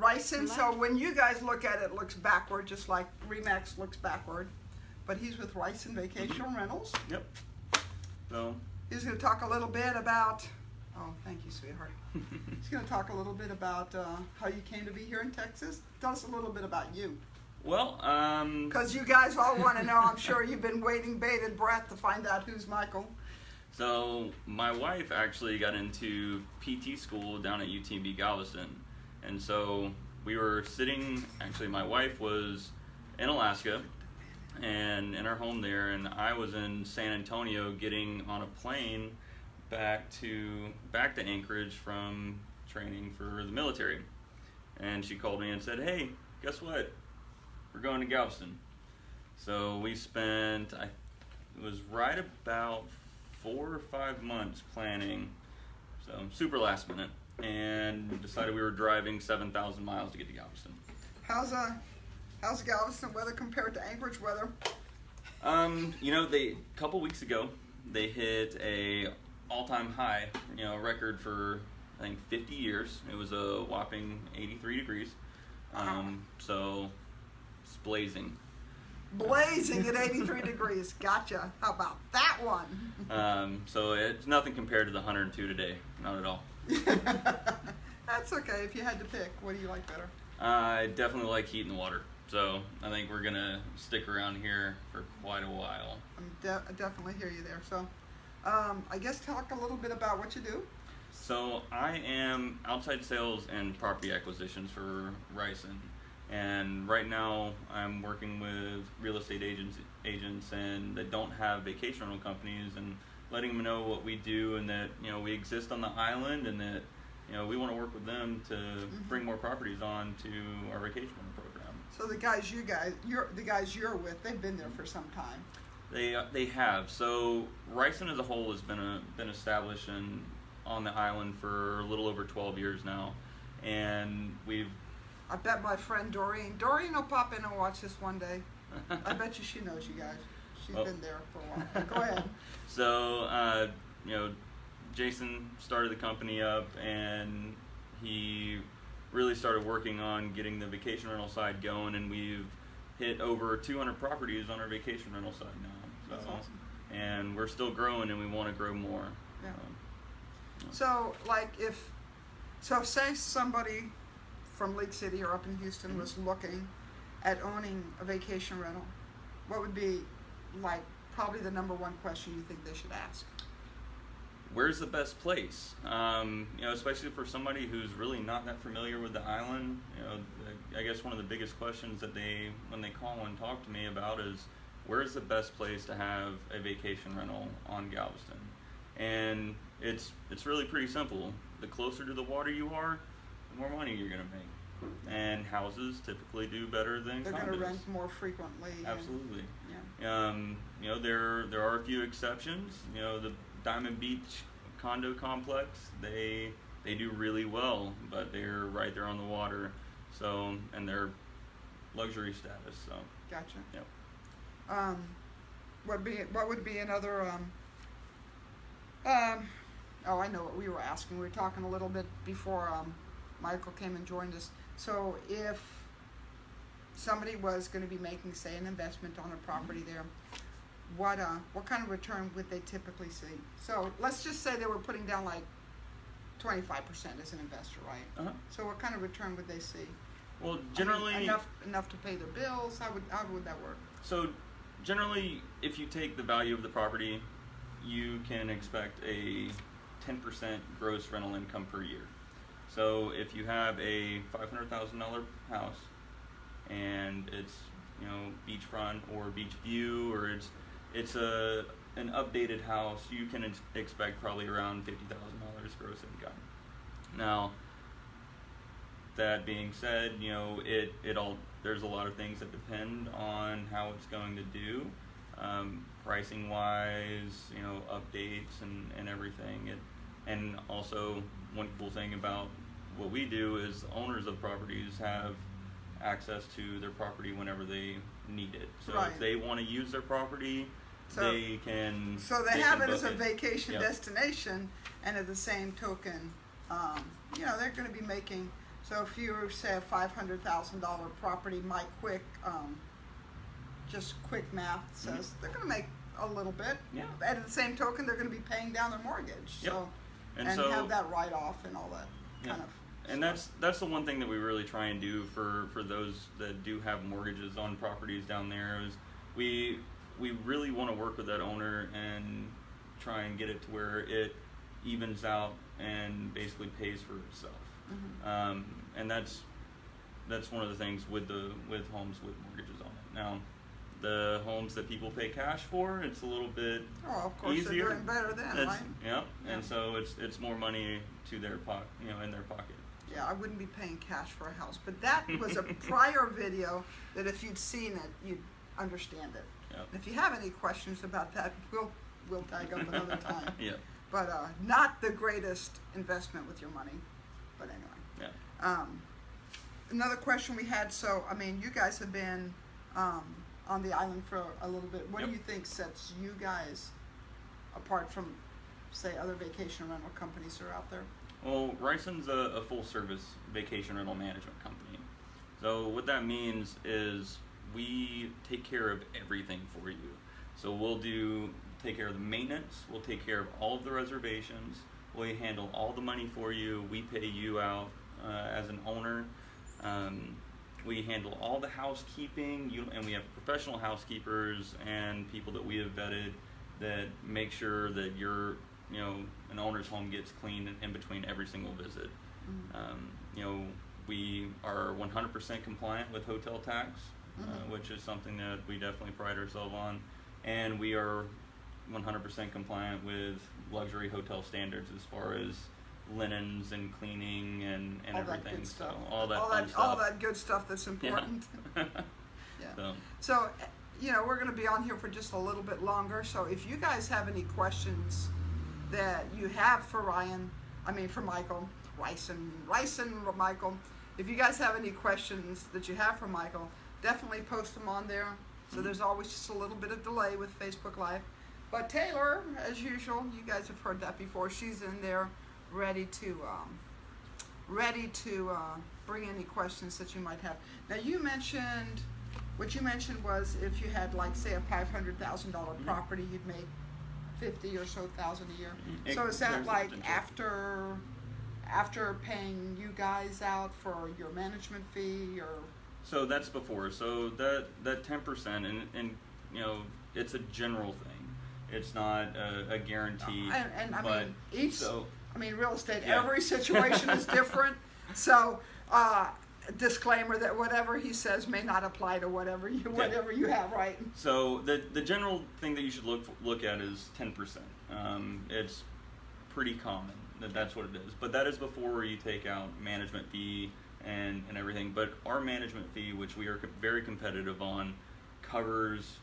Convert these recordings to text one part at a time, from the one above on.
Ryson, so when you guys look at it, it looks backward, just like Remax looks backward. But he's with Ryson Vacation Rentals. Yep. So, He's gonna talk a little bit about, oh, thank you, sweetheart. He's gonna talk a little bit about, uh, how you came to be here in Texas. Tell us a little bit about you. well, um, Cause you guys all wanna know, I'm sure you've been waiting bated breath to find out who's Michael. so my wife actually got into PT school down at UTMB Galveston, and so we were sitting. Actually, my wife was in Alaska, and in her home there, and I was in San Antonio getting on a plane back to back to Anchorage from training for the military. And she called me and said, "Hey, guess what? We're going to Galveston." So we spent I it was right about four or five months planning, so super last minute, and decided we were driving seven thousand miles to get to Galveston. How's, uh, how's Galveston weather compared to Anchorage weather? Um, you know, they a couple weeks ago they hit a all-time high, you know, record for I think 50 years. It was a whopping 83 degrees. Um, so it's blazing. Blazing at 83 degrees. Gotcha. How about that one? Um, so it's nothing compared to the 102 today. Not at all. That's okay. If you had to pick, what do you like better? I definitely like heat the water. So I think we're gonna stick around here for quite a while. I'm de- I definitely hear you there. So, um, I guess talk a little bit about what you do. So I am outside sales and property acquisitions for Ryson, and right now I'm working with real estate agents, agents, and that don't have vacation rental companies, and letting them know what we do, and that you know we exist on the island, and that you know we want to work with them to bring more properties on to our vacation program. So the guys you guys, you're the guys you're with, they've been there for some time. They uh, they have. So Ryson as a whole has been a, been established in, on the island for a little over 12 years now, and we've I bet my friend Doreen, Doreen will pop in and watch this one day. I bet you she knows you guys. She's Oh. been there for a while. Go ahead. so uh, you know, Jason started the company up, and he really started working on getting the vacation rental side going, and we've hit over 200 properties on our vacation rental side now. So, That's awesome. And we're still growing, and we want to grow more. Yeah. Um, So, like, if so, say somebody from League City or up in Houston was looking at owning a vacation rental, what would be like probably the number one question you think they should ask? where's the best place? Um, you know, especially for somebody who's really not that familiar with the island. You know, I guess one of the biggest questions that they, when they call and talk to me about, is where's the best place to have a vacation rental on Galveston? And it's it's really pretty simple. The closer to the water you are, the more money you're gonna make. And houses typically do better than They're going to rent more frequently. Absolutely. Um, you know, there there are a few exceptions. You know, the Diamond Beach condo complex, they they do really well, but they're right there on the water. So, and they're luxury status. So, Gotcha. Yep. Um, what be what would be another um, um, oh I know what we were asking. We were talking a little bit before um, Michael came and joined us. So if somebody was going to be making say an investment on a property there, what uh what kind of return would they typically see? So let's just say they were putting down like twenty five percent as an investor, right? uh-huh. So what kind of return would they see? well, I mean, generally, enough enough to pay their bills. How would how would that work? So, generally, if you take the value of the property, you can expect a 10% gross rental income per year. So, if you have a $500,000 house and it's you know beachfront or beach view or it's it's a an updated house, you can ex- expect probably around $50,000 gross income. Now, that being said, you know, it, it all there's a lot of things that depend on how it's going to do, um, pricing wise, you know, updates and, and everything. It, and also one cool thing about what we do is owners of properties have access to their property whenever they need it. So Right. if they want to use their property, So- they can. So they, can have it as a vacation Yep. destination, and at the same token, um, you know, they're going to be making So if you say a five hundred thousand dollar property, my quick, um, just quick math says they're gonna make a little bit. Mm-hmm. Yeah. At the same token, they're gonna be paying down their mortgage, Yep. so, And and so- have that write-off and all that Yeah. kind of. And that's that's the one thing that we really try and do for for those that do have mortgages on properties down there is we we really want to work with that owner and try and get it to where it evens out and basically pays for itself. Mhm. Um, and that's that's one of the things with the with homes with mortgages on it. Now, the homes that people pay cash for, it's a little bit Oh, of course, easier. they're doing better then, It's- right? Yeah, Yeah. and so it's it's more money to their pocket, you know, in their pocket. Yeah, I wouldn't be paying cash for a house, but that was a prior video that if you'd seen it, you'd understand it. Yep. If you have any questions about that, we'll, we'll tag up another time. yeah, But, uh, not the greatest investment with your money, but anyway. yeah. Um, another question we had, so, I mean, you guys have been, um, on the island for a little bit. What do you think sets you guys apart from, say, other vacation rental companies that are out there? Well, Ryson's a, a full service vacation rental management company. So what that means is we take care of everything for you. So we'll do take care of the maintenance, we'll take care of all of the reservations, we handle all the money for you, we pay you out uh, as an owner. Um, we handle all the housekeeping, you, and we have professional housekeepers and people that we have vetted that make sure that you're, you know, an owner's home gets cleaned in, between every single visit. Mhm. Um, you know, we are 100% compliant with hotel tax, uh, Mhm. which is something that we definitely pride ourselves on, and we are 100% compliant with luxury hotel standards as far as linens and cleaning and, and all that everything. good stuff. So all that all that, stuff. all that good stuff that's important. yeah. so, So, eh, you know, we're going to be on here for just a little bit longer. So, if you guys have any questions that you have for Ryan, I mean for Michael, Ryson, Ryson, Michael, if you guys have any questions that you have for Michael, definitely post them on there. So Mhm. there's always just a little bit of delay with Facebook Live. But Taylor, as usual, you guys have heard that before. She's in there, ready to, um, ready to uh, bring any questions that you might have. Now you mentioned, what you mentioned was if you had like say a five hundred thousand dollar Mhm. property, you'd make fifty or so thousand a year. Mhm. So is that like after, after paying you guys out for your management fee or? So that's before. So that that ten percent, and and you know, it's a general thing. It's not a, a guarantee. And, and I but mean, each, so I mean, real estate, Yeah. every situation is different. So, uh, disclaimer that whatever he says may not apply to whatever you, whatever you have, right? so the the general thing that you should look look at is ten percent. Um, it's pretty common that that's what it is. But that is before you take out management fee and and everything. But our management fee, which we are very competitive on, covers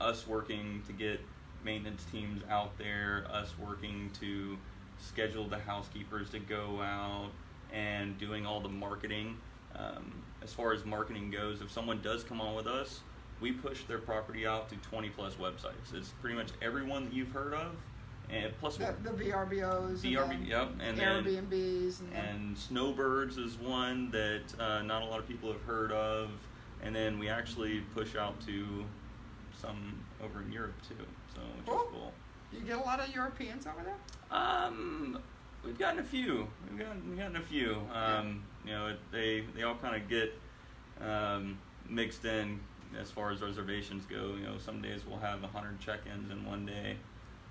us working to get maintenance teams out there, us working to schedule the housekeepers to go out and doing all the marketing. Um, as far as marketing goes, if someone does come on with us, we push their property out to 20 plus websites. It's pretty much everyone that you've heard of, and plus The, the VRBOs, VRB, and yep, and Airbnbs, and, and Snowbirds is one that uh, not a lot of people have heard of, and then we actually push out to some over in Europe too, so which Cool. is cool. you get a lot of Europeans over there. Um, we've gotten a few. We've gotten, we've gotten a few. Um, you know, it, they they all kind of get um, mixed in as far as reservations go. You know, some days we'll have a hundred check-ins in one day,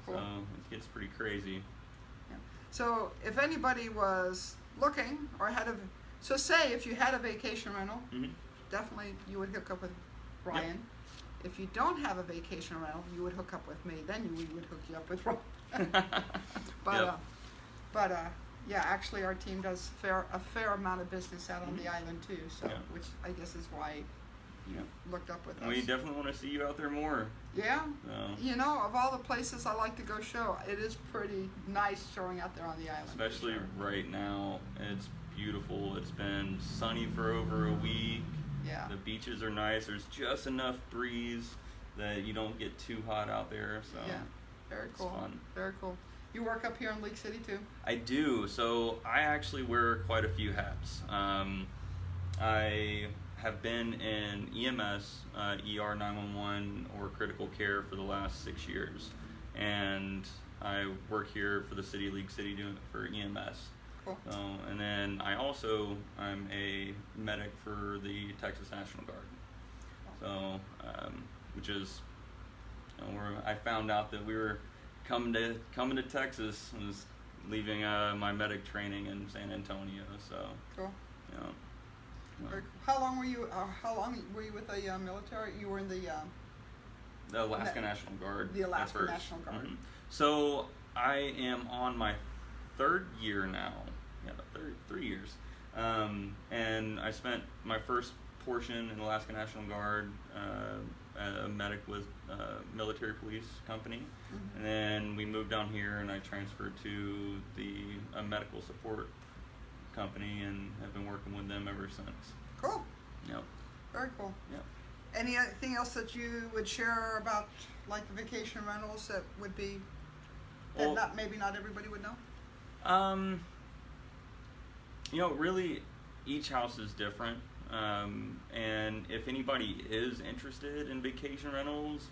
Cool. so it gets pretty crazy. So if anybody was looking or had a, so say if you had a vacation rental, hmm definitely you would hook up with Ryan. If you don't have a vacation rental, you would hook up with me. Then you, we would hook you up with Ryan. But Yep. uh, but uh, yeah, actually our team does fair a fair amount of business out on the mm-hmm. island too. So Yeah. which I guess is why you looked up with us. We definitely want to see you out there more. yeah. So. You know, of all the places I like to go show, it is pretty nice showing out there on the island. Especially right now, it's beautiful. It's been sunny for over a week. Yeah. The beaches are nice. There's just enough breeze that you don't get too hot out there. So Yeah. Very it's cool. fun. Very cool. You work up here in League City too. I do. So I actually wear quite a few hats. Um, I have been in EMS, uh, ER 911, or critical care for the last six years, and I work here for the City of League City doing for EMS. Cool. So, and then I also I'm a medic for the Texas National Guard. So, um, which is, you know, where I found out that we were coming to coming to Texas and was leaving uh, my medic training in San Antonio. So, Cool. know, you know, Very cool. How long were you? Uh, how long were you with the uh, military? You were in the. Um, the Alaska Na- National Guard. the Alaska. National Guard. Mhm. So I am on my third year now. Yeah, third, three years. Um, and I spent my first portion in Alaska National Guard, uh, a medic with uh, military police company, Mhm. and then we moved down here, and I transferred to the a medical support company, and have been working with them ever since. cool. Yep. Very cool. Yep. Anything else that you would share about like the vacation rentals that would be that Well- not maybe not everybody would know? Um, you know, really, each house is different. Um, and if anybody is interested in vacation rentals,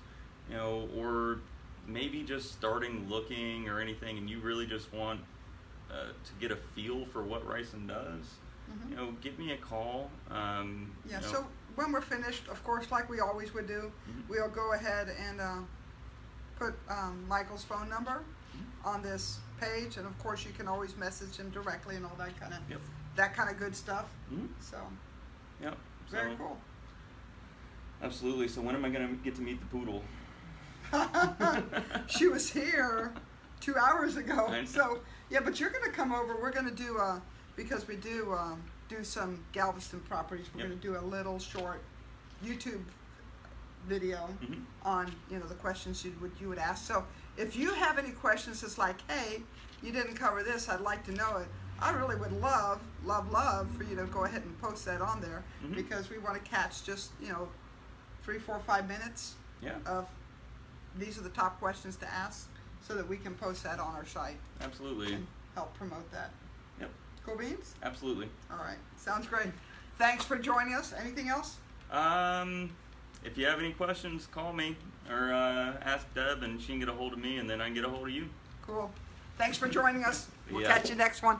you know, or maybe just starting looking or anything, and you really just want uh, to get a feel for what Ryson does, Mhm. you know, give me a call. Um, Yeah. you know, So when we're finished, of course, like we always would do, Mhm. we'll go ahead and uh, put um, Michael's phone number Mm-hmm. on this page, and of course, you can always message him directly and all that kind of Yep. that kind of good stuff. Mhm. So Yep. very So, cool. Absolutely. So when am I gonna get to meet the poodle? she was here two hours ago. So yeah, but you're gonna come over. We're gonna do uh because we do um, do some Galveston properties. We're Yep. gonna do a little short YouTube video Mhm. on you know the questions you would you would ask. So if you have any questions, it's like, hey, you didn't cover this. I'd like to know it. I really would love, love, love for you to go ahead and post that on there Mhm. because we want to catch just you know three, four, five minutes Yeah. of these are the top questions to ask so that we can post that on our site Absolutely. and help promote that. Yep. Cool beans? Absolutely. All right. Sounds great. Thanks for joining us. Anything else? Um, if you have any questions, call me or uh, ask Deb, and she can get a hold of me, and then I can get a hold of you. Cool. Thanks for joining us. We'll Yeah. catch you next one.